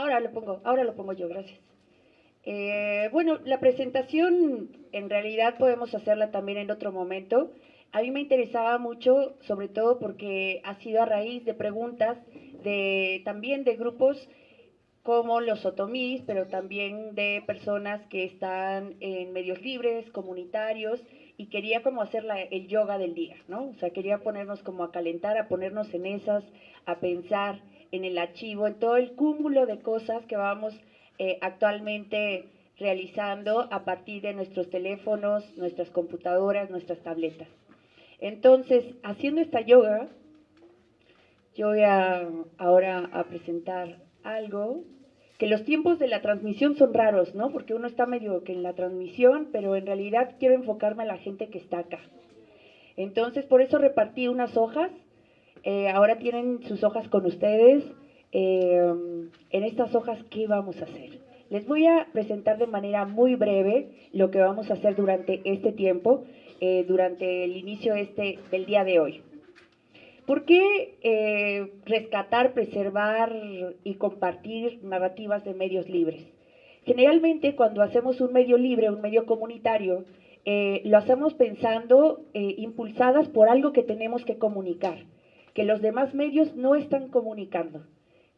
Ahora lo pongo, ahora lo pongo yo, gracias. Eh, bueno, la presentación en realidad podemos hacerla también en otro momento. A mí me interesaba mucho, sobre todo porque ha sido a raíz de preguntas de también de grupos como los otomís, pero también de personas que están en medios libres, comunitarios, y quería como hacer el yoga del día, ¿no? O sea, quería ponernos como a calentar, a ponernos en esas, a pensar en el archivo, en todo el cúmulo de cosas que vamos eh, actualmente realizando a partir de nuestros teléfonos, nuestras computadoras, nuestras tabletas. Entonces, haciendo esta yoga, yo voy ahora a presentar algo que los tiempos de la transmisión son raros, ¿no? Porque uno está medio que en la transmisión, pero en realidad quiero enfocarme a la gente que está acá. Entonces, por eso repartí unas hojas. Eh, ahora tienen sus hojas con ustedes. Eh, en estas hojas, ¿qué vamos a hacer? Les voy a presentar de manera muy breve lo que vamos a hacer durante este tiempo, eh, durante el inicio este del día de hoy. ¿Por qué eh, rescatar, preservar y compartir narrativas de medios libres? Generalmente cuando hacemos un medio libre, un medio comunitario, eh, lo hacemos pensando eh, impulsadas por algo que tenemos que comunicar, que los demás medios no están comunicando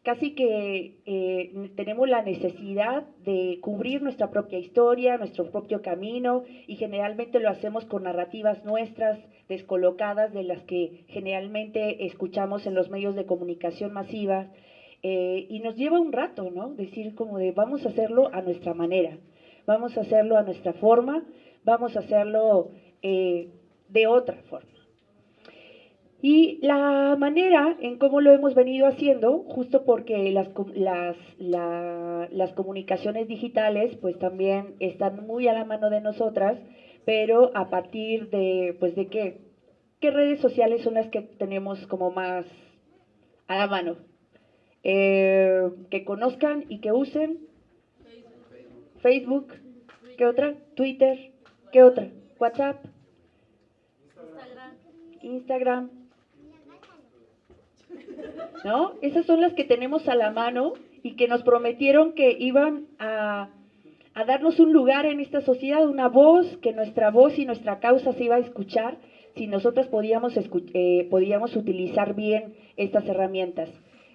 casi que eh, tenemos la necesidad de cubrir nuestra propia historia, nuestro propio camino, y generalmente lo hacemos con narrativas nuestras, descolocadas de las que generalmente escuchamos en los medios de comunicación masiva, eh, y nos lleva un rato, ¿no? Decir como de vamos a hacerlo a nuestra manera, vamos a hacerlo a nuestra forma, vamos a hacerlo eh, de otra forma. Y la manera en cómo lo hemos venido haciendo, justo porque las, las, las comunicaciones digitales pues también están muy a la mano de nosotras, pero a partir de, pues de qué, qué redes sociales son las que tenemos como más a la mano. Eh, que conozcan y que usen. Facebook. ¿Qué otra? Twitter. ¿Qué otra? WhatsApp. Instagram. ¿No? Esas son las que tenemos a la mano y que nos prometieron que iban a, darnos un lugar en esta sociedad, una voz, que nuestra voz y nuestra causa se iba a escuchar si nosotras podíamos, eh, podíamos utilizar bien estas herramientas.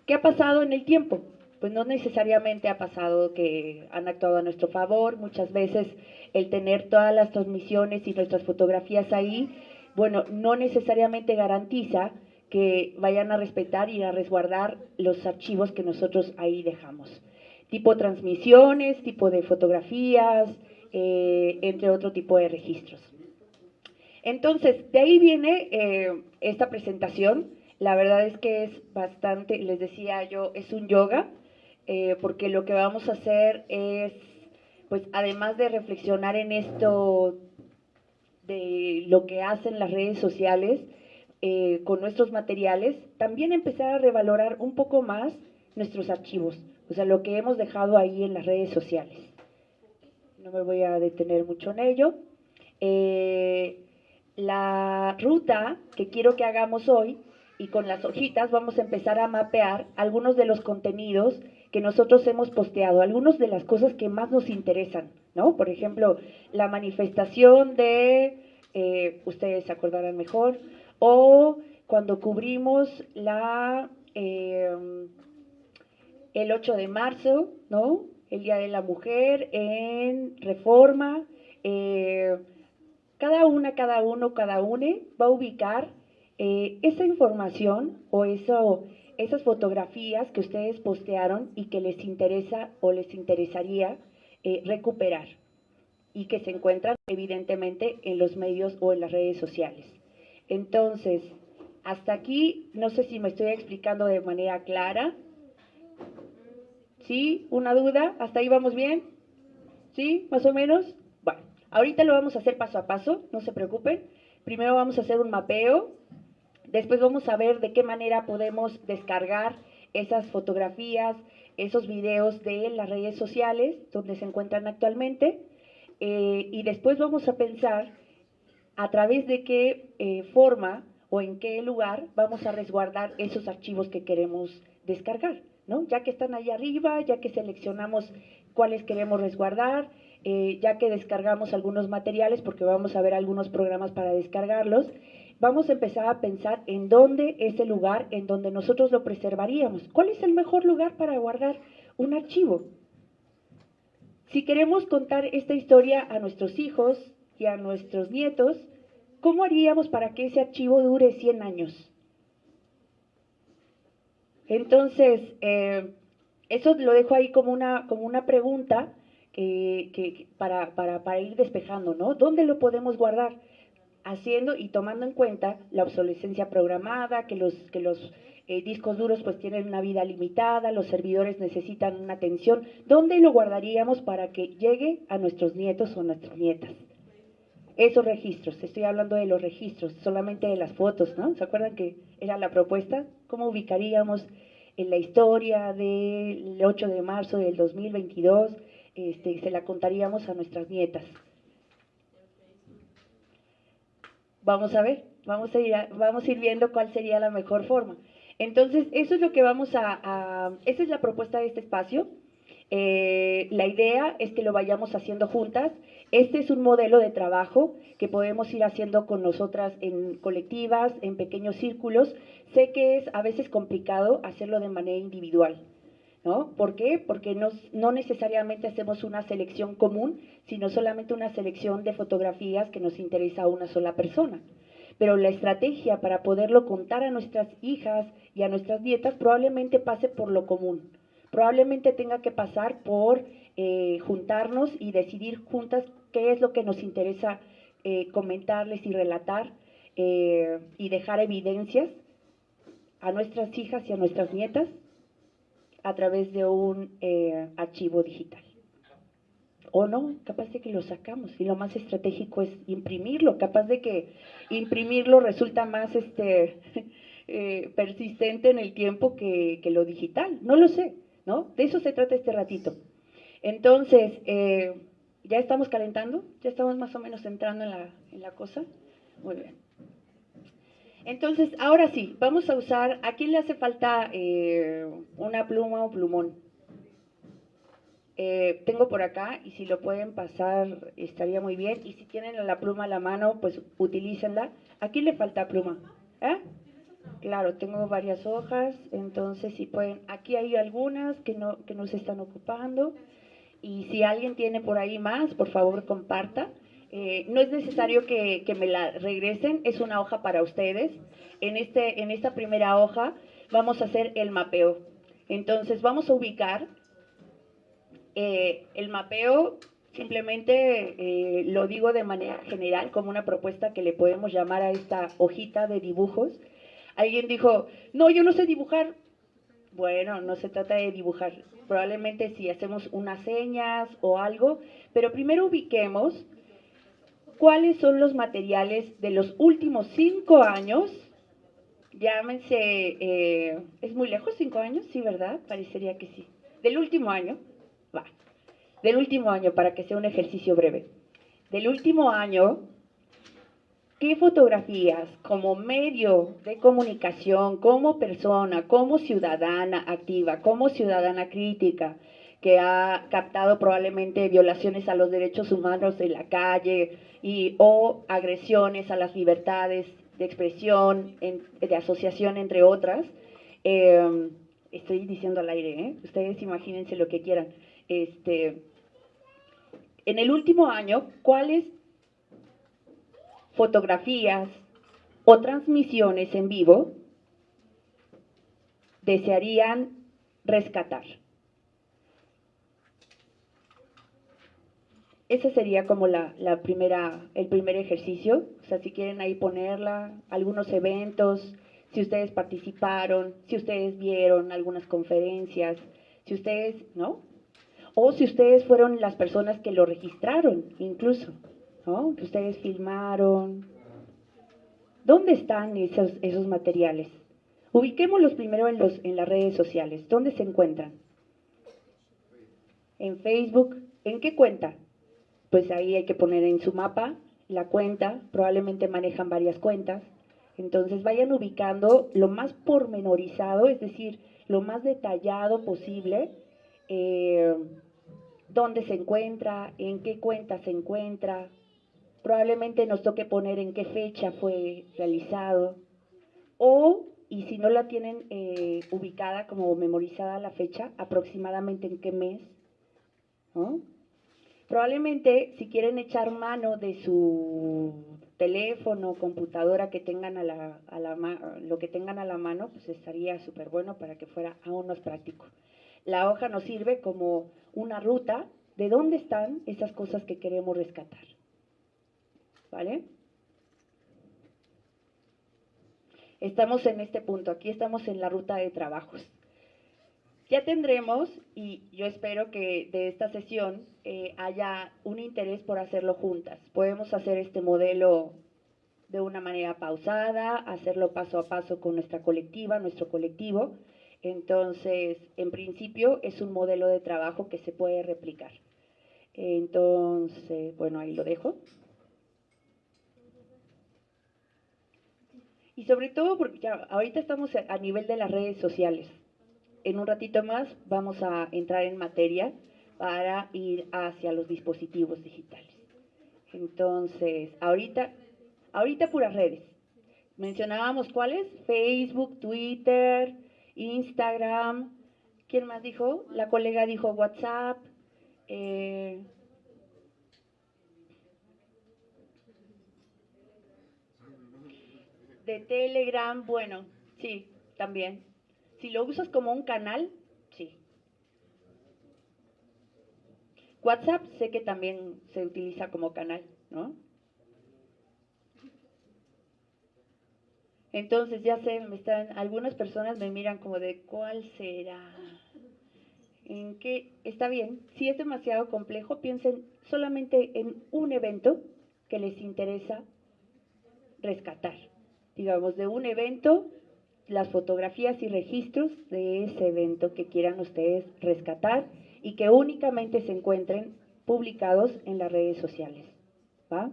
¿Qué ha pasado en el tiempo? Pues no necesariamente ha pasado que han actuado a nuestro favor, muchas veces el tener todas las transmisiones y nuestras fotografías ahí, bueno, no necesariamente garantiza que vayan a respetar y a resguardar los archivos que nosotros ahí dejamos. Tipo transmisiones, tipo de fotografías, eh, entre otro tipo de registros. Entonces, de ahí viene eh, esta presentación. La verdad es que es bastante, les decía yo, es un yoga, eh, porque lo que vamos a hacer es, pues además de reflexionar en esto de lo que hacen las redes sociales, eh, con nuestros materiales, también empezar a revalorar un poco más nuestros archivos, o sea, lo que hemos dejado ahí en las redes sociales. No me voy a detener mucho en ello. Eh, la ruta que quiero que hagamos hoy y con las hojitas vamos a empezar a mapear algunos de los contenidos que nosotros hemos posteado, algunas de las cosas que más nos interesan, ¿no? Por ejemplo, la manifestación de, eh, ustedes se acordarán mejor, o cuando cubrimos la, em, el 8 de marzo, ¿no? El Día de la Mujer en Reforma. Eh, cada una, cada uno, cada une va a ubicar eh, esa información o eso, esas fotografías que ustedes postearon y que les interesa o les interesaría eh, recuperar y que se encuentran evidentemente en los medios o en las redes sociales. Entonces, hasta aquí, no sé si me estoy explicando de manera clara. ¿Sí? ¿Una duda? ¿Hasta ahí vamos bien? ¿Sí? ¿Más o menos? Bueno, ahorita lo vamos a hacer paso a paso, no se preocupen. Primero vamos a hacer un mapeo, después vamos a ver de qué manera podemos descargar esas fotografías, esos videos de las redes sociales donde se encuentran actualmente. Eh, y después vamos a pensar a través de qué eh, forma o en qué lugar vamos a resguardar esos archivos que queremos descargar. ¿no? Ya que están ahí arriba, ya que seleccionamos cuáles queremos resguardar, eh, ya que descargamos algunos materiales, porque vamos a ver algunos programas para descargarlos, vamos a empezar a pensar en dónde es el lugar en donde nosotros lo preservaríamos. ¿Cuál es el mejor lugar para guardar un archivo? Si queremos contar esta historia a nuestros hijos y a nuestros nietos, ¿cómo haríamos para que ese archivo dure 100 años? Entonces, eh, eso lo dejo ahí como una, como una pregunta que, para, para, para ir despejando, ¿no? ¿Dónde lo podemos guardar? haciendo y tomando en cuenta la obsolescencia programada, que los, que los eh, discos duros pues tienen una vida limitada, los servidores necesitan una atención, ¿dónde lo guardaríamos para que llegue a nuestros nietos o nuestras nietas? Esos registros, estoy hablando de los registros, solamente de las fotos, ¿no? ¿Se acuerdan que era la propuesta? ¿Cómo ubicaríamos en la historia del 8 de marzo del 2022? Este, se la contaríamos a nuestras nietas. Vamos a ver, vamos a ir, vamos a ir viendo cuál sería la mejor forma. Entonces, eso es lo que vamos a, esa es la propuesta de este espacio. Eh, la idea es que lo vayamos haciendo juntas. Este es un modelo de trabajo que podemos ir haciendo con nosotras en colectivas, en pequeños círculos. Sé que es a veces complicado hacerlo de manera individual. ¿No? ¿Por qué? Porque no, necesariamente hacemos una selección común, sino solamente una selección de fotografías que nos interesa a una sola persona. Pero la estrategia para poderlo contar a nuestras hijas y a nuestras nietas probablemente pase por lo común. Probablemente tenga que pasar por eh, juntarnos y decidir juntas qué es lo que nos interesa eh, comentarles y relatar eh, y dejar evidencias a nuestras hijas y a nuestras nietas a través de un eh, archivo digital. O no, capaz de que lo sacamos y lo más estratégico es imprimirlo, capaz de que imprimirlo resulta más este, persistente en el tiempo que, lo digital, no lo sé, ¿no? De eso se trata este ratito. Entonces, ¿ya estamos calentando? ¿Ya estamos más o menos entrando en la, en la cosa? Muy bien. Entonces, ahora sí, vamos a usar, ¿a quién le hace falta eh, una pluma o plumón? Eh, tengo por acá y si lo pueden pasar estaría muy bien. Y si tienen la pluma a la mano, pues utilícenla. ¿A quién le falta pluma? ¿Eh? Claro, tengo varias hojas, entonces si pueden, aquí hay algunas que no, que no se están ocupando. Y si alguien tiene por ahí más, por favor comparta. Eh, no es necesario que, me la regresen, es una hoja para ustedes. En, este, en esta primera hoja vamos a hacer el mapeo. Entonces vamos a ubicar eh, el mapeo, simplemente eh, lo digo de manera general como una propuesta que le podemos llamar a esta hojita de dibujos. Alguien dijo, no, yo no sé dibujar. Bueno, no se trata de dibujar. Probablemente si hacemos unas señas o algo, pero primero ubiquemos cuáles son los materiales de los últimos cinco años. Llámense, eh, ¿es muy lejos cinco años? Sí, ¿verdad? Parecería que sí. Del último año, va. Del último año, para que sea un ejercicio breve. Del último año, ¿qué fotografías como medio de comunicación, como persona, como ciudadana activa, como ciudadana crítica, que ha captado probablemente violaciones a los derechos humanos en la calle y o agresiones a las libertades de expresión, de asociación, entre otras. Em, estoy diciendo al aire, ¿eh? ustedes imagínense lo que quieran. Este, en el último año, ¿cuáles fotografías o transmisiones en vivo desearían rescatar? ese sería como la, primera, el primer ejercicio. O sea, si quieren ahí ponerla, algunos eventos, si ustedes participaron, si ustedes vieron algunas conferencias, si ustedes, ¿no? O si ustedes fueron las personas que lo registraron, incluso, ¿no? Que ustedes filmaron. ¿Dónde están esos, esos materiales? Ubiquémoslos primero en, los, en las redes sociales. ¿Dónde se encuentran? En Facebook. ¿En qué cuenta? pues ahí hay que poner en su mapa la cuenta, probablemente manejan varias cuentas, entonces vayan ubicando lo más pormenorizado, es decir, lo más detallado posible eh, dónde se encuentra, en qué cuenta se encuentra. Probablemente nos toque poner en qué fecha fue realizado. O, y si no la tienen eh, ubicada como memorizada la fecha, aproximadamente en qué mes. Probablemente si quieren echar mano de su teléfono, computadora que tengan a la, a la lo que tengan a la mano, pues estaría súper bueno para que fuera aún más práctico. La hoja nos sirve como una ruta de dónde están esas cosas que queremos rescatar. ¿Vale? Estamos en este punto, aquí estamos en la ruta de trabajos. Ya tendremos, y yo espero que de esta sesión eh, haya un interés por hacerlo juntas. Podemos hacer este modelo de una manera pausada, hacerlo paso a paso con nuestra colectiva, nuestro colectivo, entonces, en principio es un modelo de trabajo que se puede replicar. Entonces, bueno, ahí lo dejo. Y sobre todo porque ya ahorita estamos a nivel de las redes sociales. En un ratito más vamos a entrar en materia para ir hacia los dispositivos digitales. Entonces, ahorita, ahorita puras redes. Mencionábamos cuáles, Facebook, Twitter, Instagram, ¿quién más dijo? La colega dijo WhatsApp. Eh, de Telegram, bueno, sí, también. Si lo usas como un canal, sí. WhatsApp sé que también se utiliza como canal, ¿no? Entonces, ya sé, me están, algunas personas me miran como de, ¿cuál será? ¿En qué? Está bien, si es demasiado complejo, piensen solamente en un evento que les interesa rescatar. Digamos, de un evento, las fotografías y registros de ese evento que quieran ustedes rescatar y que únicamente se encuentren publicados en las redes sociales. ¿Va?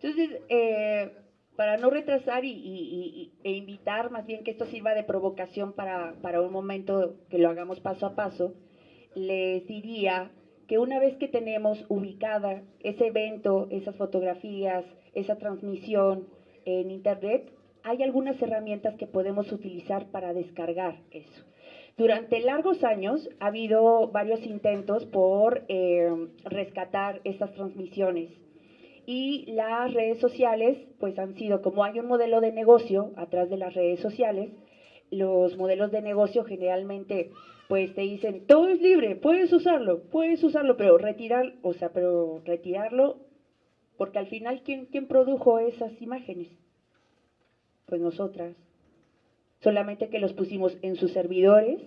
Entonces, eh, para no retrasar y, e invitar más bien que esto sirva de provocación para, para un momento que lo hagamos paso a paso, les diría que una vez que tenemos ubicada ese evento, esas fotografías, esa transmisión en Internet, hay algunas herramientas que podemos utilizar para descargar eso. Durante largos años ha habido varios intentos por eh, rescatar esas transmisiones y las redes sociales pues han sido, como hay un modelo de negocio atrás de las redes sociales, los modelos de negocio generalmente pues te dicen, todo es libre, puedes usarlo, puedes usarlo, pero retirar, o sea, pero retirarlo, porque al final, ¿quién, quién produjo esas imágenes? Pues nosotras. Solamente que los pusimos en sus servidores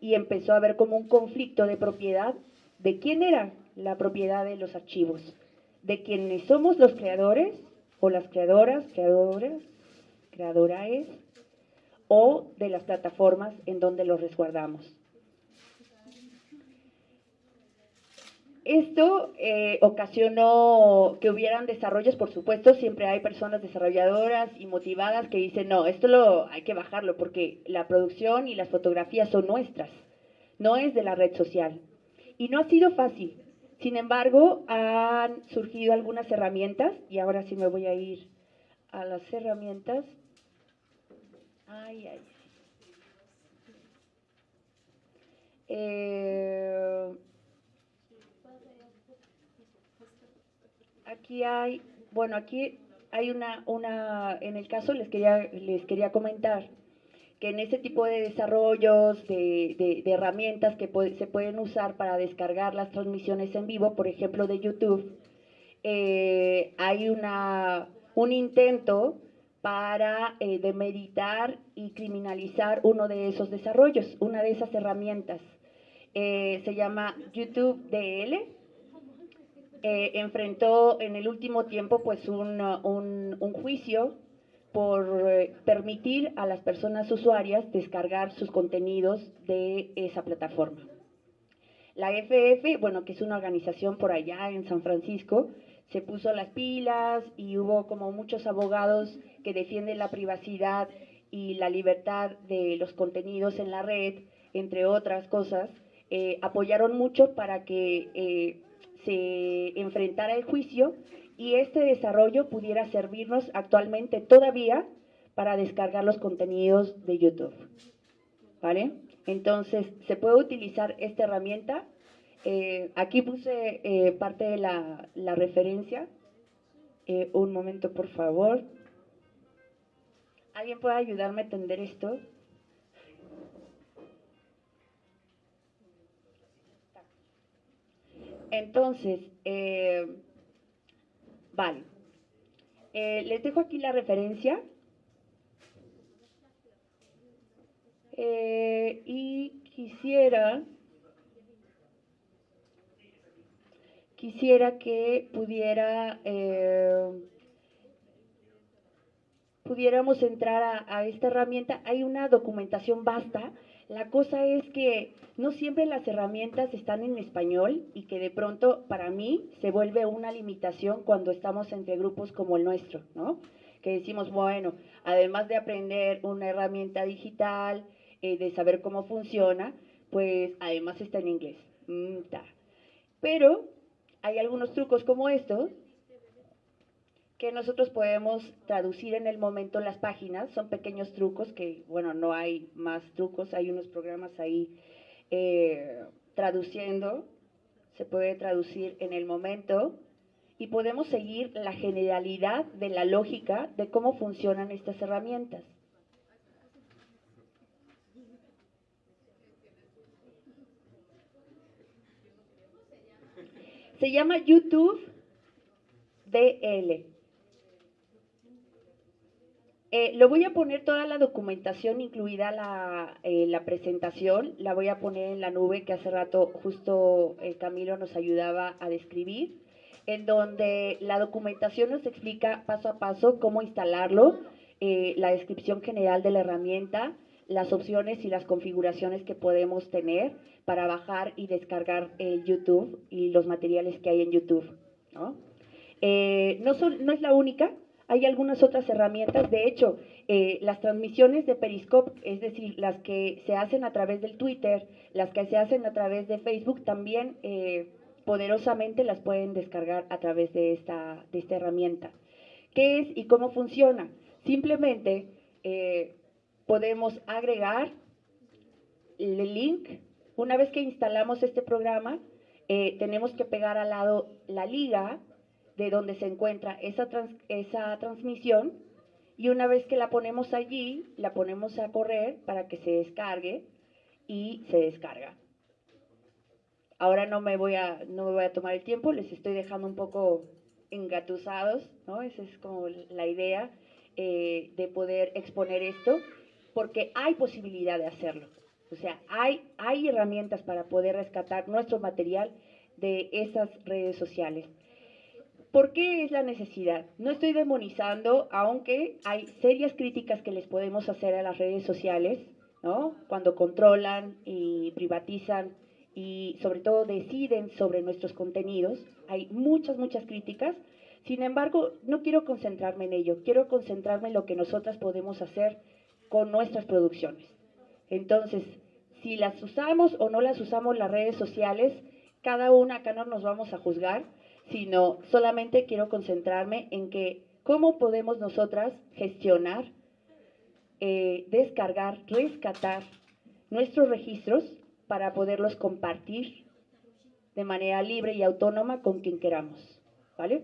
y empezó a haber como un conflicto de propiedad de quién era la propiedad de los archivos de quienes somos los creadores o las creadoras, creadoras, creadoras o de las plataformas en donde los resguardamos. Esto eh, ocasionó que hubieran desarrollos, por supuesto, siempre hay personas desarrolladoras y motivadas que dicen, no, esto lo hay que bajarlo porque la producción y las fotografías son nuestras, no es de la red social. Y no ha sido fácil, sin embargo, han surgido algunas herramientas, y ahora sí me voy a ir a las herramientas. Ay, ay. Eh, aquí hay, bueno, aquí hay una, una, en el caso les quería, les quería comentar que en ese tipo de desarrollos, de, herramientas que se pueden usar para descargar las transmisiones en vivo, por ejemplo de YouTube, eh, hay una, un intento para eh, demeritar y criminalizar uno de esos desarrollos, una de esas herramientas. Eh, se llama YouTube DL. enfrentó en el último tiempo pues un juicio por eh, permitir a las personas usuarias descargar sus contenidos de esa plataforma. La FF, bueno, que es una organización por allá en San Francisco, se puso las pilas y hubo como muchos abogados que defienden la privacidad y la libertad de los contenidos en la red, entre otras cosas, eh, apoyaron mucho para que eh, se enfrentara el juicio y este desarrollo pudiera servirnos actualmente todavía para descargar los contenidos de YouTube. ¿Vale? Entonces, se puede utilizar esta herramienta. Eh, aquí puse eh, parte de la, referencia. Eh, un momento, por favor. ¿Alguien puede ayudarme a entender esto? Entonces, vale. les dejo aquí la referencia. Eh, y quisiera, quisiera que pudiera, eh, pudiéramos entrar a esta herramienta. Hay una documentación vasta. La cosa es que no siempre las herramientas están en español y que de pronto para mí se vuelve una limitación cuando estamos entre grupos como el nuestro, ¿no? Que decimos, bueno, además de aprender una herramienta digital, eh, de saber cómo funciona, pues además está en inglés. Mm, Pero hay algunos trucos como estos que nosotros podemos traducir en el momento las páginas. Son pequeños trucos que, bueno, no hay más trucos, hay unos programas ahí eh, traduciendo. Se puede traducir en el momento y podemos seguir la generalidad de la lógica de cómo funcionan estas herramientas. Se llama YouTube DL. Eh, lo voy a poner toda la documentación, incluida la, eh, la, presentación, la voy a poner en la nube que hace rato justo eh, Camilo nos ayudaba a describir, en donde la documentación nos explica paso a paso cómo instalarlo, la descripción general de la herramienta, las opciones y las configuraciones que podemos tener para bajar y descargar YouTube y los materiales que hay en YouTube. ¿no? Eh, no, son, no es la única, hay algunas otras herramientas. De hecho, eh, las transmisiones de Periscope, es decir, las que se hacen a través del Twitter, las que se hacen a través de Facebook, también eh, poderosamente las pueden descargar a través de esta, herramienta. ¿Qué es y cómo funciona? Simplemente podemos agregar el link. Una vez que instalamos este programa, eh, tenemos que pegar al lado la liga de donde se encuentra esa, esa transmisión y una vez que la ponemos allí, la ponemos a correr para que se descargue y se descarga. Ahora no me voy a, no me voy a tomar el tiempo, les estoy dejando un poco engatusados, ¿no? Esa es como la idea eh, de poder exponer esto porque hay posibilidad de hacerlo. O sea, hay, hay herramientas para poder rescatar nuestro material de esas redes sociales. ¿Por qué es la necesidad? No estoy demonizando, aunque hay serias críticas que les podemos hacer a las redes sociales, ¿no? Cuando controlan y privatizan y sobre todo deciden sobre nuestros contenidos. Hay muchas, muchas críticas. Sin embargo, no quiero concentrarme en ello, quiero concentrarme en lo que nosotras podemos hacer con nuestras producciones. Entonces, si las usamos o no las usamos las redes sociales, cada una acá no nos vamos a juzgar, sino solamente quiero concentrarme en que cómo podemos nosotras gestionar, eh, descargar, rescatar nuestros registros para poderlos compartir de manera libre y autónoma con quien queramos. ¿Vale?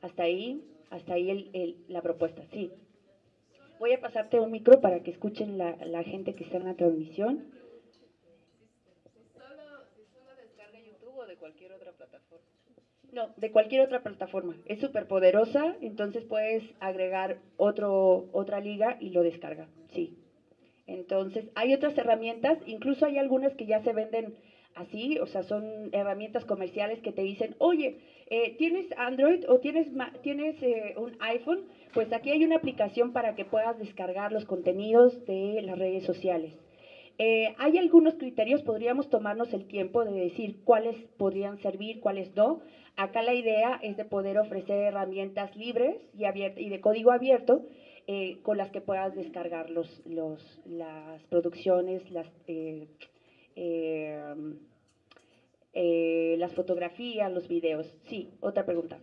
Hasta ahí, hasta ahí la propuesta, sí. Voy a pasarte un micro para que escuchen la, la gente que está en la transmisión. ¿Solo descarga YouTube o de cualquier otra plataforma? No, de cualquier otra plataforma. Es súper poderosa, entonces puedes agregar otro, otra liga y lo descarga, sí. Entonces, hay otras herramientas, incluso hay algunas que ya se venden así, o sea, son herramientas comerciales que te dicen, oye, eh, ¿tienes Android o tienes, tienes eh, un iPhone? Pues aquí hay una aplicación para que puedas descargar los contenidos de las redes sociales. Eh, hay algunos criterios, podríamos tomarnos el tiempo de decir cuáles podrían servir, cuáles no. Acá la idea es de poder ofrecer herramientas libres y, y de código abierto con las que puedas descargar los, los, las producciones, las, eh, las fotografías, los videos. Sí, otra pregunta.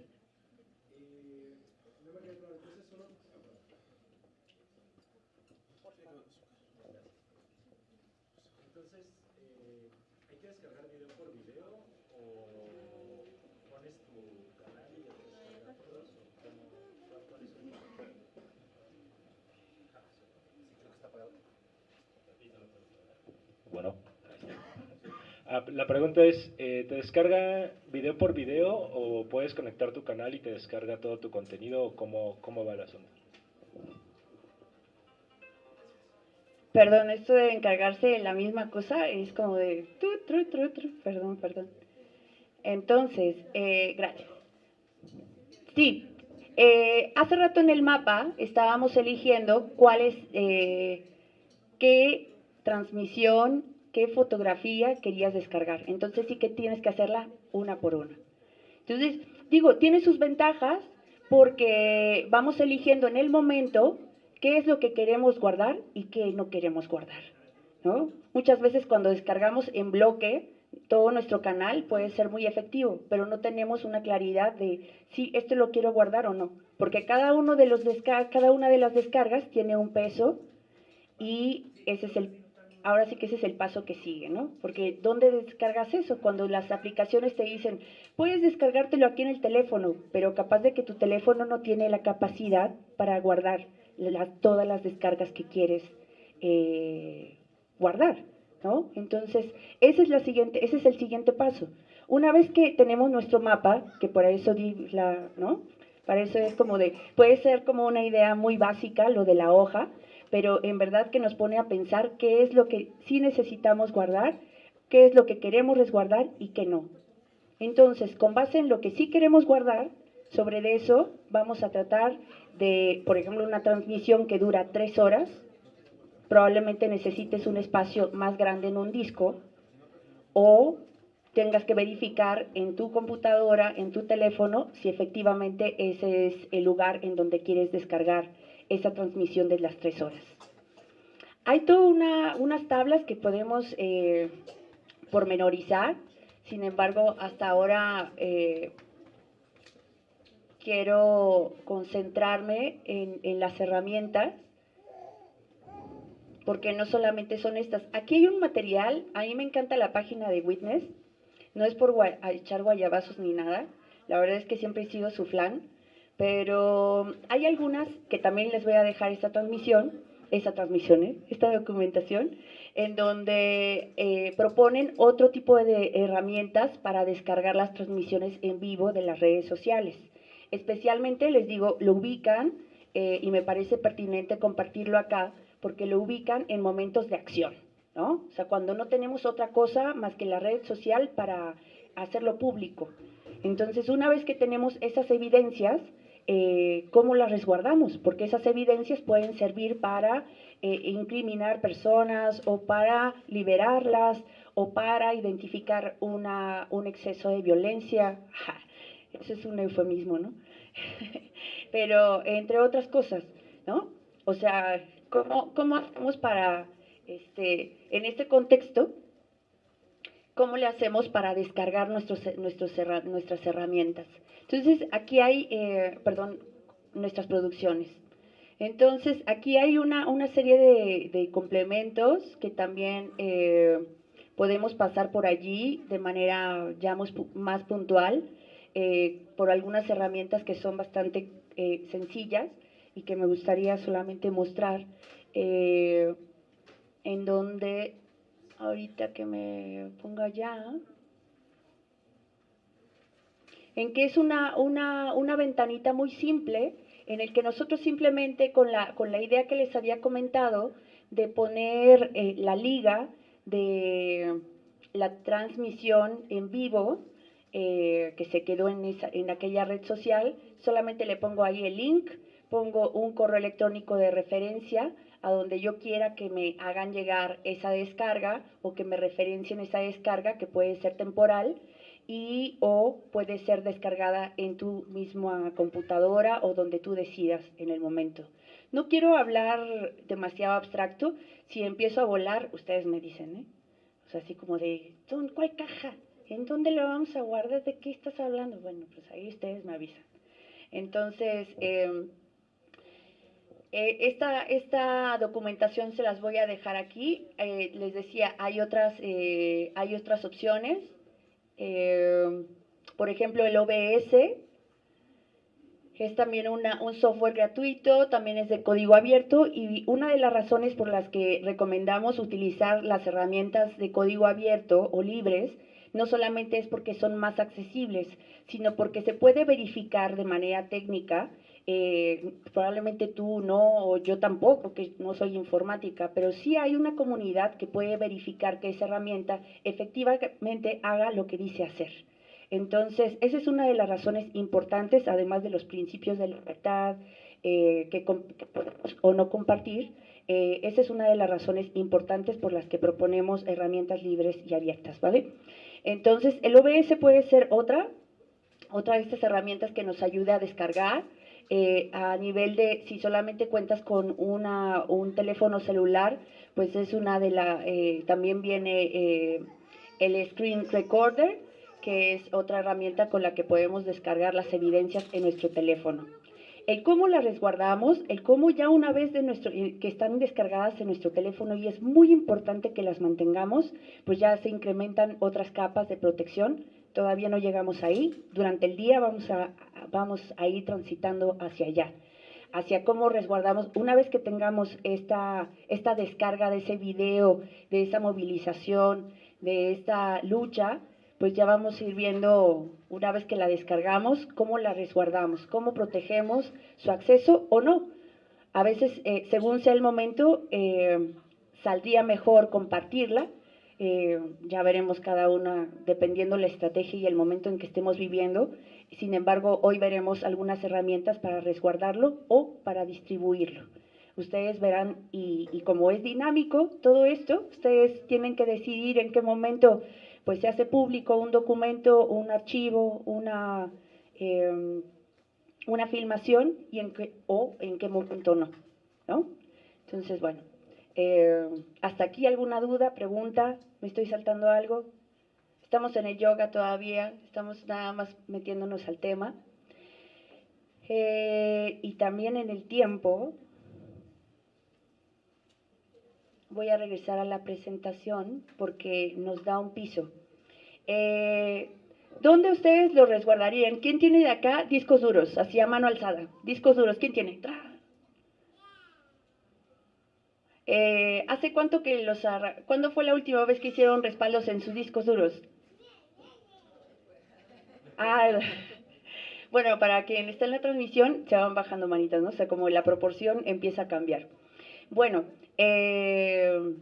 Ah, la pregunta es, eh, ¿te descarga video por video o puedes conectar tu canal y te descarga todo tu contenido? ¿Cómo, cómo va el asunto? Perdón, esto de encargarse de la misma cosa es como de... perdón, perdón. Entonces, eh, gracias. Sí, eh, hace rato en el mapa estábamos eligiendo cuál es, qué transmisión qué fotografía querías descargar. Entonces sí que tienes que hacerla una por una. Entonces, digo, tiene sus ventajas porque vamos eligiendo en el momento qué es lo que queremos guardar y qué no queremos guardar. ¿no? Muchas veces cuando descargamos en bloque, todo nuestro canal puede ser muy efectivo, pero no tenemos una claridad de si esto lo quiero guardar o no, porque cada, uno de los cada una de las descargas tiene un peso y ese es el ahora sí que ese es el paso que sigue, ¿no? Porque ¿dónde descargas eso? Cuando las aplicaciones te dicen, puedes descargártelo aquí en el teléfono, pero capaz de que tu teléfono no tiene la capacidad para guardar todas las descargas que quieres eh, guardar, ¿no? Entonces, ese es, la siguiente, ese es el siguiente paso. Una vez que tenemos nuestro mapa, que por eso di la, ¿no? Para eso es como de, puede ser como una idea muy básica, lo de la hoja, pero en verdad que nos pone a pensar qué es lo que sí necesitamos guardar, qué es lo que queremos resguardar y qué no. Entonces, con base en lo que sí queremos guardar, sobre eso vamos a tratar de, por ejemplo, una transmisión que dura tres horas, probablemente necesites un espacio más grande en un disco o tengas que verificar en tu computadora, en tu teléfono, si efectivamente ese es el lugar en donde quieres descargar esa transmisión de las tres horas. Hay todas unas tablas que podemos eh, pormenorizar, sin embargo, hasta ahora eh, quiero concentrarme en, en las herramientas, porque no solamente son estas. Aquí hay un material, a mí me encanta la página de Witness, no es por echar guayabazos ni nada, la verdad es que siempre he sido su flan, pero hay algunas que también les voy a dejar esta transmisión, esa transmisión, ¿eh? esta documentación, en donde eh, proponen otro tipo de herramientas para descargar las transmisiones en vivo de las redes sociales. Especialmente, les digo, lo ubican eh, y me parece pertinente compartirlo acá porque lo ubican en momentos de acción, ¿no? O sea, cuando no tenemos otra cosa más que la red social para hacerlo público. Entonces, una vez que tenemos esas evidencias, eh, cómo las resguardamos, porque esas evidencias pueden servir para eh, incriminar personas o para liberarlas o para identificar una, un exceso de violencia. eso es un eufemismo, ¿no? Pero entre otras cosas, ¿no? O sea, ¿cómo, cómo hacemos para, este, en este contexto, cómo le hacemos para descargar nuestros, nuestros, nuestras herramientas? Entonces, aquí hay, eh, perdón, nuestras producciones. Entonces, aquí hay una, una serie de, complementos que también eh, podemos pasar por allí de manera ya más, puntual, eh, por algunas herramientas que son bastante sencillas y que me gustaría solamente mostrar, en donde, ahorita que me ponga ya, en que es una, una, una ventanita muy simple en el que nosotros simplemente con la, con la idea que les había comentado de poner eh, la liga de la transmisión en vivo eh, que se quedó en, esa, en aquella red social, solamente le pongo ahí el link, pongo un correo electrónico de referencia a donde yo quiera que me hagan llegar esa descarga o que me referencien esa descarga que puede ser temporal y o puede ser descargada en tu misma computadora o donde tú decidas en el momento. No quiero hablar demasiado abstracto, si empiezo a volar, ustedes me dicen, ¿eh? O sea, así como de, ¿cuál caja? ¿En dónde lo vamos a guardar? ¿De qué estás hablando? Bueno, pues ahí ustedes me avisan. Entonces, em, eh, esta, esta documentación se las voy a dejar aquí. Eh, les decía, hay otras, eh, hay otras opciones. Por ejemplo, el OBS, es también una, un software gratuito, también es de código abierto y una de las razones por las que recomendamos utilizar las herramientas de código abierto o libres no solamente es porque son más accesibles, sino porque se puede verificar de manera técnica, eh, probablemente tú no, o yo tampoco, que no soy informática, pero sí hay una comunidad que puede verificar que esa herramienta efectivamente haga lo que dice hacer. Entonces, esa es una de las razones importantes, además de los principios de libertad eh, que, o no compartir, eh, esa es una de las razones importantes por las que proponemos herramientas libres y abiertas, ¿vale? Entonces, el OBS puede ser otra, otra de estas herramientas que nos ayude a descargar, eh, a nivel de si solamente cuentas con una, un teléfono celular, pues es una de las, también viene el Screen Recorder, que es otra herramienta con la que podemos descargar las evidencias en nuestro teléfono. El cómo las resguardamos, el cómo ya una vez de nuestro, eh, que están descargadas en nuestro teléfono y es muy importante que las mantengamos, pues ya se incrementan otras capas de protección. Todavía no llegamos ahí. Durante el día vamos a, vamos ir transitando hacia allá hacia cómo resguardamos, una vez que tengamos esta, esta descarga de ese video, de esa movilización, de esta lucha, pues ya vamos a ir viendo, una vez que la descargamos, cómo la resguardamos, cómo protegemos su acceso o no. A veces, eh, según sea el momento, eh, saldría mejor compartirla. Eh, ya veremos cada una, dependiendo la estrategia y el momento en que estemos viviendo. Sin embargo, hoy veremos algunas herramientas para resguardarlo o para distribuirlo. Ustedes verán, y, y como es dinámico todo esto, ustedes tienen que decidir en qué momento pues se hace público un documento, un archivo, una, em, una filmación y en qué, o en qué momento no, ¿no? Entonces, bueno, em, hasta aquí alguna duda, pregunta, me estoy saltando algo. Estamos en el yoga todavía, estamos nada más metiéndonos al tema. Eh, y también en el tiempo, voy a regresar a la presentación porque nos da un piso. Eh, ¿Dónde ustedes lo resguardarían? ¿Quién tiene de acá discos duros? Así a mano alzada. Discos duros, ¿quién tiene? Eh, ¿Hace cuánto que los... ¿Cuándo fue la última vez que hicieron respaldos en sus discos duros? Ah, bueno, para quien está en la transmisión, se van bajando manitas, ¿no? O sea, como la proporción empieza a cambiar. Bueno, eh,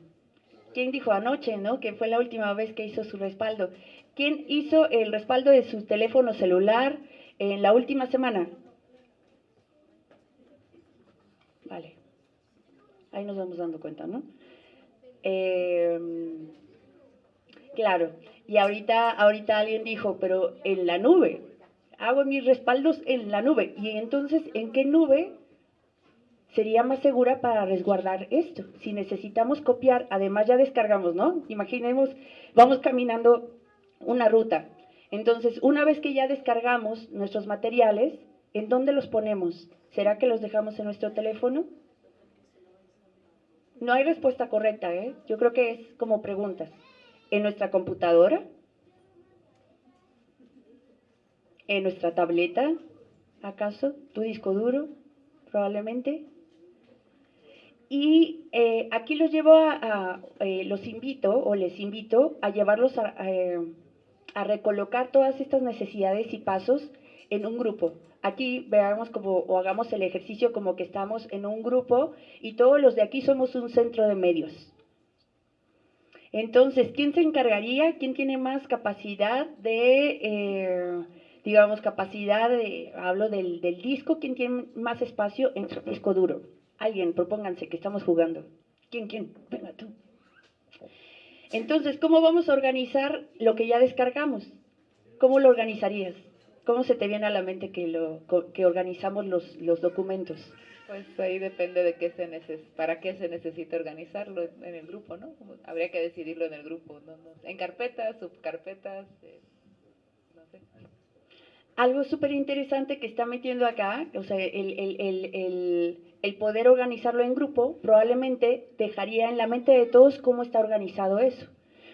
¿quién dijo anoche, no? Que fue la última vez que hizo su respaldo. ¿Quién hizo el respaldo de su teléfono celular en la última semana? Vale. Ahí nos vamos dando cuenta, ¿no? Eh, claro. Y ahorita, ahorita alguien dijo, pero en la nube. Hago mis respaldos en la nube. Y entonces, ¿en qué nube sería más segura para resguardar esto. Si necesitamos copiar, además ya descargamos, ¿no? Imaginemos, vamos caminando una ruta. Entonces, una vez que ya descargamos nuestros materiales, ¿en dónde los ponemos? ¿Será que los dejamos en nuestro teléfono? No hay respuesta correcta, ¿eh? Yo creo que es como preguntas. ¿En nuestra computadora? ¿En nuestra tableta? ¿Acaso? ¿Tu disco duro? Probablemente. Y eh, aquí los llevo a, eh, los invito o les invito a llevarlos a, eh, a, recolocar todas estas necesidades y pasos en un grupo. Aquí veamos como, o hagamos el ejercicio como que estamos en un grupo y todos los de aquí somos un centro de medios. Entonces, ¿quién se encargaría? ¿Quién tiene más capacidad de, eh, digamos, capacidad de, hablo del, del disco, quién tiene más espacio en su disco duro? Alguien, propónganse que estamos jugando. ¿Quién, quién? Venga tú. Entonces, ¿cómo vamos a organizar lo que ya descargamos? ¿Cómo lo organizarías? ¿Cómo se te viene a la mente que, lo, que organizamos los, los documentos? Pues ahí depende de qué se neces para qué se necesita organizarlo en el grupo, ¿no? habría que decidirlo en el grupo, ¿no? En carpetas, subcarpetas, eh, no sé. Algo súper interesante que está metiendo acá, o sea, el, el, el, el, poder organizarlo en grupo, probablemente dejaría en la mente de todos cómo está organizado eso.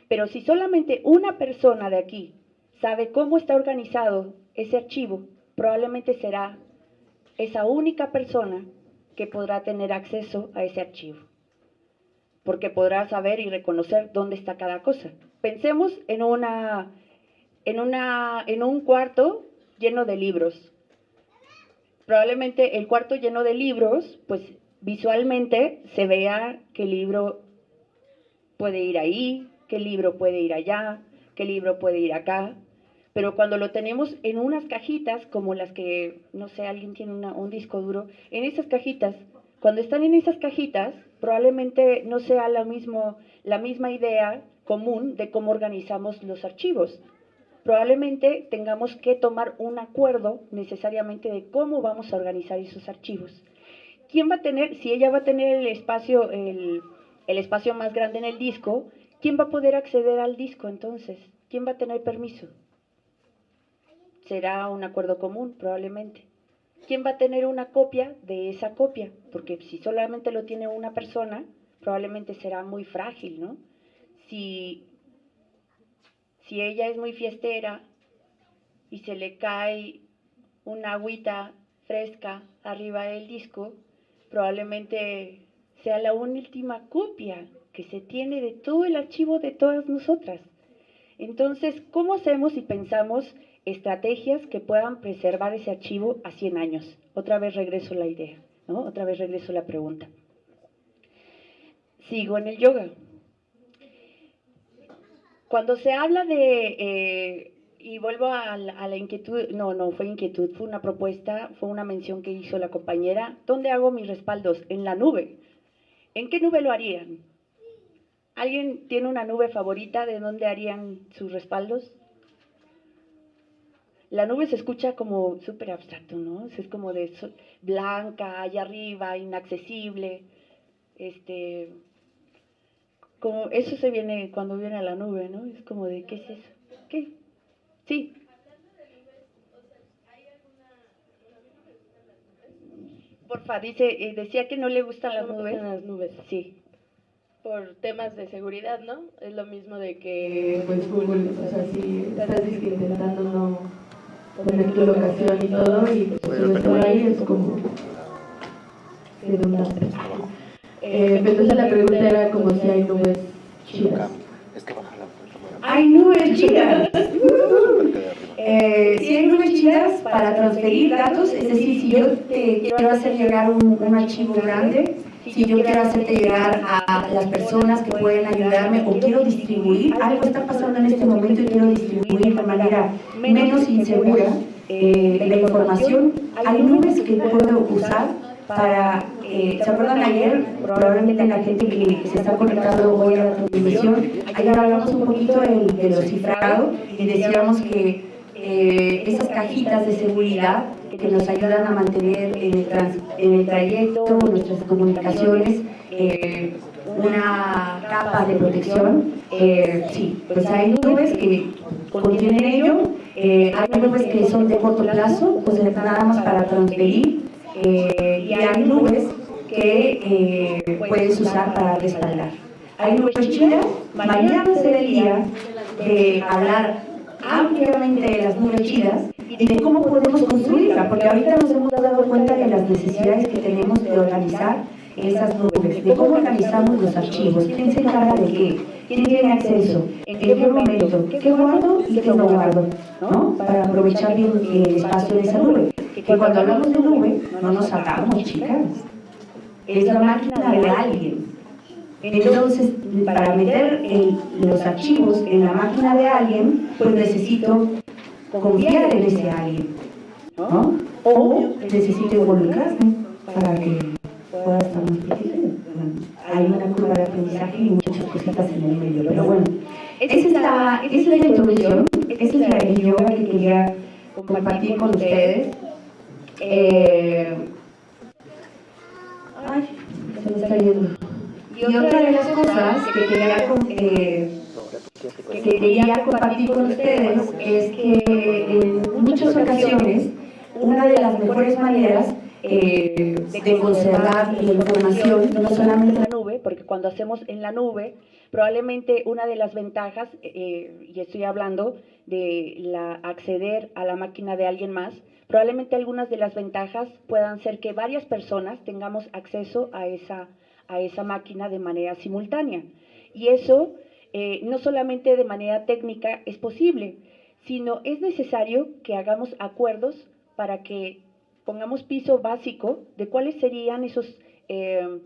Pero si solamente una persona de aquí sabe cómo está organizado ese archivo, probablemente será esa única persona que podrá tener acceso a ese archivo, porque podrá saber y reconocer dónde está cada cosa. Pensemos en, una, en, una, en un cuarto lleno de libros. Probablemente el cuarto lleno de libros, pues visualmente se vea qué libro puede ir ahí, qué libro puede ir allá, qué libro puede ir acá, pero cuando lo tenemos en unas cajitas, como las que, no sé, alguien tiene un disco duro, en esas cajitas, cuando están en esas cajitas, probablemente no sea la, mismo, la misma idea común de cómo organizamos los archivos. Probablemente tengamos que tomar un acuerdo necesariamente de cómo vamos a organizar esos archivos. ¿Quién va a tener, si ella va a tener el espacio, el, el espacio más grande en el disco, quién va a poder acceder al disco entonces? ¿Quién va a tener permiso? Será un acuerdo común, probablemente. ¿Quién va a tener una copia de esa copia? Porque si solamente lo tiene una persona, probablemente será muy frágil, ¿no? Si, si ella es muy fiestera y se le cae una agüita fresca arriba del disco, probablemente sea la última copia que se tiene de todo el archivo de todas nosotras. Entonces, ¿cómo hacemos si pensamos estrategias que puedan preservar ese archivo a 100 años. Otra vez regreso la idea, ¿no? Otra vez regreso la pregunta. Sigo en el yoga. Cuando se habla de, eh, y vuelvo a la, a la, inquietud, no, no fue inquietud, fue una propuesta, fue una mención que hizo la compañera, ¿dónde hago mis respaldos? En la nube. ¿En qué nube lo harían? ¿Alguien tiene una nube favorita de dónde harían sus respaldos? La nube se escucha como súper abstracto, ¿no? Es como de blanca, allá arriba, inaccesible. Este, como eso se viene cuando viene a la nube, ¿no? Es como de, ¿qué es eso? ¿Qué? Sí. Porfa, dice, eh, decía que no le gustan las nubes. las nubes. Sí. Por temas de seguridad, ¿no? Es lo mismo de que, pues, Google, o sea, si estás intentando no poner tu locación y todo, y pues si no ahí es como redundante. Eh, entonces la pregunta era como si hay nubes chidas. Hay nubes chidas. Eh, si hay nubes chidas para transferir datos, es decir, si yo te quiero hacer llegar un, un archivo grande, si yo quiero hacerte llegar a las personas que pueden ayudarme o quiero distribuir, algo está pasando en este momento y quiero distribuir de manera menos insegura eh, la información, hay nubes que puedo usar para, eh, ¿se acuerdan ayer? Probablemente la gente que se está conectando hoy a la transmisión, ayer hablamos un poquito de, de lo cifrado y decíamos que eh, esas cajitas de seguridad que nos ayudan a mantener en el, trayecto, nuestras comunicaciones, eh, una capa de protección. Eh, sí, pues hay nubes que contienen ello, hay nubes que son de corto plazo, pues nada más para transferir, y hay nubes que puedes usar para respaldar. Hay nubes chidas, mañana será el día de hablar ampliamente de las nubes chidas y de cómo podemos construirla, porque ahorita nos hemos dado cuenta de las necesidades que tenemos de organizar esas nubes, de cómo organizamos los archivos, quién se encarga de qué, quién tiene acceso, en qué momento, qué guardo y qué no guardo, ¿no? Para aprovechar bien el espacio de esa nube. Que cuando hablamos de nube, no nos sacamos, chicas. Es la máquina de alguien. Entonces, para meter el- los archivos en la máquina de alguien, pues necesito confiar en ese alguien, ¿no? O necesito involucrarme para que pueda estar más protegido. Bueno, Hay una curva de aprendizaje y muchas cositas en el medio, pero bueno, esa es la, esa es la introducción, esa es la yoga que quería compartir con ustedes. Eh, ay, se me está yendo. Y otra de las cosas que quería, eh, que quería compartir con ustedes es que en muchas ocasiones una de las mejores maneras eh, de conservar la información, no solamente en la nube, porque cuando hacemos en la nube, probablemente una de las ventajas, eh, y estoy hablando de la, acceder a la máquina de alguien más, probablemente algunas de las ventajas puedan ser que varias personas tengamos acceso a esa, a esa máquina de manera simultánea. Y eso eh, no solamente de manera técnica es posible, sino es necesario que hagamos acuerdos para que pongamos piso básico de cuáles serían esos eh,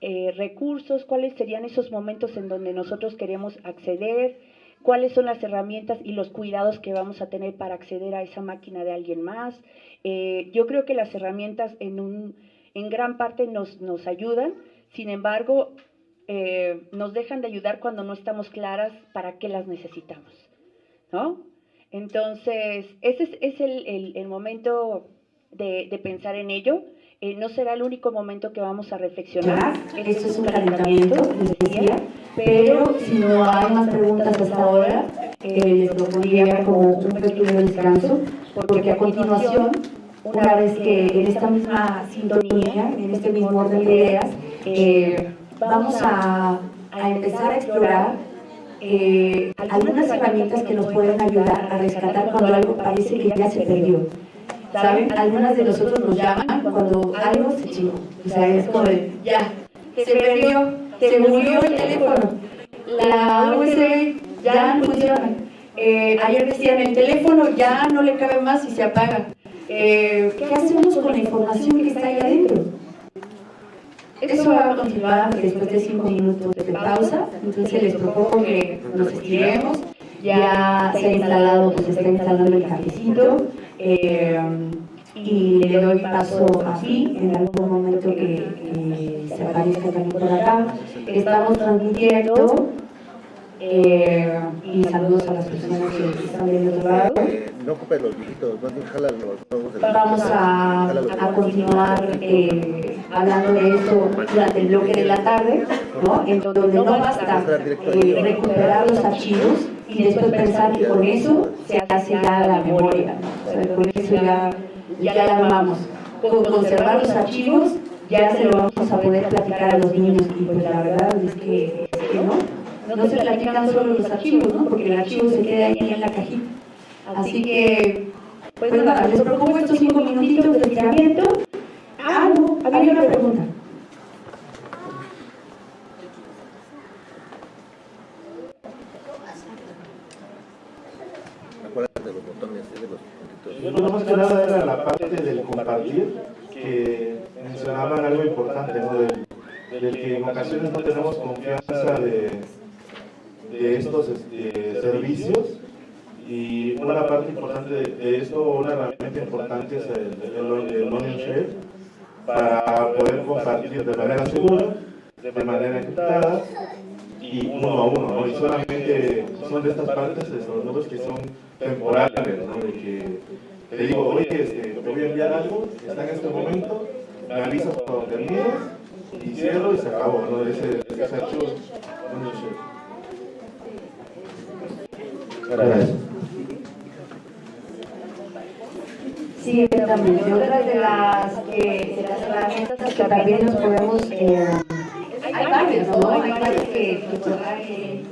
eh, recursos, cuáles serían esos momentos en donde nosotros queremos acceder, cuáles son las herramientas y los cuidados que vamos a tener para acceder a esa máquina de alguien más. Yo creo que las herramientas en, un, en gran parte nos, nos ayudan, sin embargo, eh, nos dejan de ayudar cuando no estamos claras para qué las necesitamos, ¿no? Entonces, ese es, es el, el- el momento de, de pensar en ello. Eh, no será el único momento que vamos a reflexionar. Esto es un calentamiento, les decía, pero si no hay más preguntas hasta ahora, eh, les propondría como un pequeño descanso, porque a continuación, una vez que en esta misma sintonía, en este mismo orden de ideas, eh, vamos a, a empezar a explorar eh, algunas herramientas que nos pueden ayudar a rescatar cuando algo parece que ya se perdió. ¿Saben? Algunas de nosotros nos llaman cuando algo se chingó. O sea, es como de, ya, se perdió, se murió el teléfono, la USB ya no funciona. Eh, ayer decían, el teléfono ya no le cabe más y se apaga. Eh, ¿Qué hacemos con la información que está ahí adentro? Eso va a continuar después de cinco minutos de pausa, entonces les propongo que nos estiremos. Ya se ha instalado, pues está instalando el cafecito. eh, y le doy paso a Fi en algún momento que, que se aparezca también por acá. Estamos transmitiendo eh, y saludos a las personas que están del otro lado. No ocupes los viejitos, más bien jala los. Vamos a, a continuar eh, hablando de esto durante el bloque de la tarde, ¿no? en donde no basta eh, recuperar los archivos y después pensar que con eso se hace ya la memoria, ¿no? O sea, con eso ya, ya la armamos. Con conservar los archivos ya se lo vamos a poder platicar a los niños y pues la verdad es que, es que no. No se platican solo los archivos, ¿no? Porque el archivo se queda ahí en la cajita. Así que, pues nada, les propongo estos cinco minutitos de estiramiento. Ah, no, había una pregunta. Acuérdate de los botones, de los puntitos. Yo más que nada era la parte del compartir, que mencionaban algo importante, ¿no? Del, del que en ocasiones no tenemos confianza de, de estos este, servicios. Y una parte importante de, esto, una herramienta importante es el, el, el Onion Share, para poder compartir de manera segura, de manera encriptada y uno a uno, ¿no? Y solamente son de estas partes, de estos números que son temporales, ¿no? De que te digo, oye, este, te voy a enviar algo, está en este momento, me avisas cuando termines, y cierro y se acabó, ¿no? Ese, ese archivo, sé. Sí, exactamente. Otra de las, que, las herramientas que también nos podemos... eh, hay varias, ¿no? Hay varias que, que-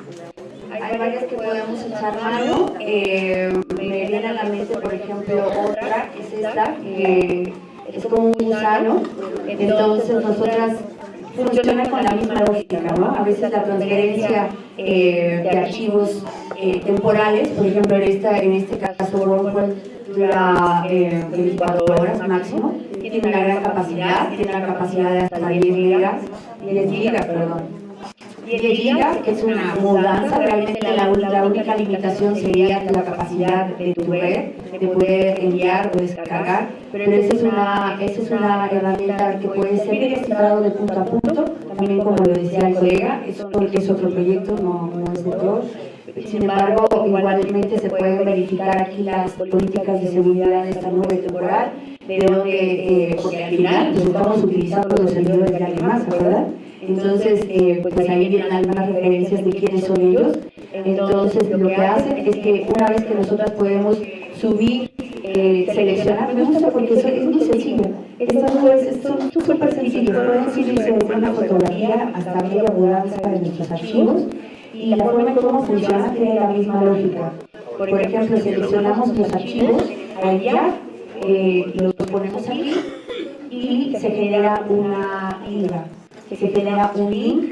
hay que podemos echar mano. Eh, me viene a la mente, por ejemplo, otra, que es esta, que es como un gusano. Entonces, nosotras funciona con la misma lógica, ¿no? A veces la transferencia eh, de archivos eh, temporales, por ejemplo, en, esta, en este caso, WordPress dura eh, 24 horas máximo, tiene una gran capacidad, tiene una capacidad de hasta 10 gigas, 10 gigas, perdón. 10 gigas, es una mudanza, realmente la, la única limitación sería la capacidad de tu red, de poder enviar o descargar, pero esa es una, esa es una herramienta que puede ser descifrado de punto a punto, también como lo decía el colega, es porque es otro proyecto, no, no es de todos. Sin embargo, igualmente se pueden verificar aquí las políticas de seguridad de esta nube temporal, de donde, eh, porque al final pues, estamos utilizando los servidores de más, ¿verdad? Entonces, eh, pues ahí vienen algunas referencias de quiénes son ellos. Entonces, lo que hacen es que una vez que nosotros podemos subir, eh, seleccionar, me gusta porque eso es muy sencillo. Estas nubes son súper sencillas, pueden subirse desde una fotografía hasta media mudanza de nuestros archivos y la forma en cómo funciona tiene la misma lógica. Por ejemplo, seleccionamos los archivos, ya, eh, los ponemos aquí y se genera una liga se genera un link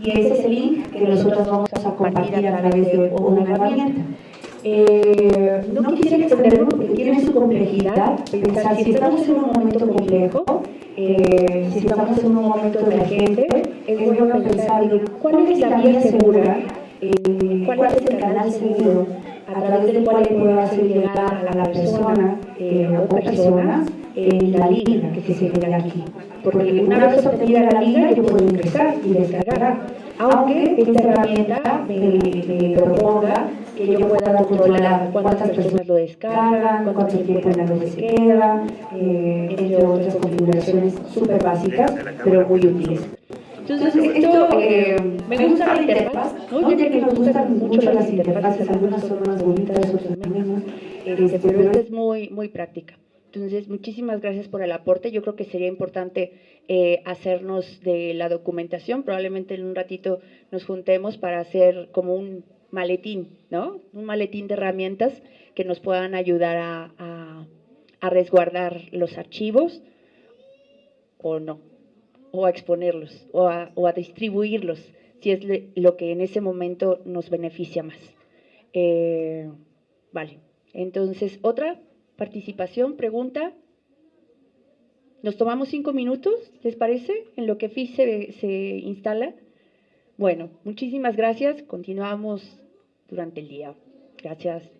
y ese es el link que nosotros vamos a compartir a través de una herramienta. Eh, no quisiera extenderlo porque tiene su complejidad, pensar si estamos en un momento complejo, eh, si estamos en un momento emergente, es bueno pensar cuál es la vía segura, eh, cuál es el canal seguro a través del cual puedo hacer llegar a la persona o personas la liga que se genera aquí. Porque una vez obtenida la liga yo puedo ingresar y descargar. Aunque esta herramienta me, proponga que yo pueda controlar cuántas personas lo descargan, cuánto tiempo en la red se queda, eh, entre otras configuraciones súper básicas, pero muy útiles. Entonces, esto, eh, me gusta la interfaz, ¿no? ya que me gustan mucho las interfaces, algunas son más bonitas, otras menos, este, pero esta es muy, muy práctica. Entonces, muchísimas gracias por el aporte. Yo creo que sería importante eh, hacernos de la documentación. Probablemente en un ratito nos juntemos para hacer como un maletín, ¿no? Un maletín de herramientas que nos puedan ayudar a, resguardar los archivos o no, o a exponerlos, o a, distribuirlos, si es lo que en ese momento nos beneficia más. Eh, vale, entonces, otra participación, pregunta. Nos tomamos cinco minutos, ¿les parece? En lo que FIS se instala. Bueno, muchísimas gracias. Continuamos durante el día. Gracias.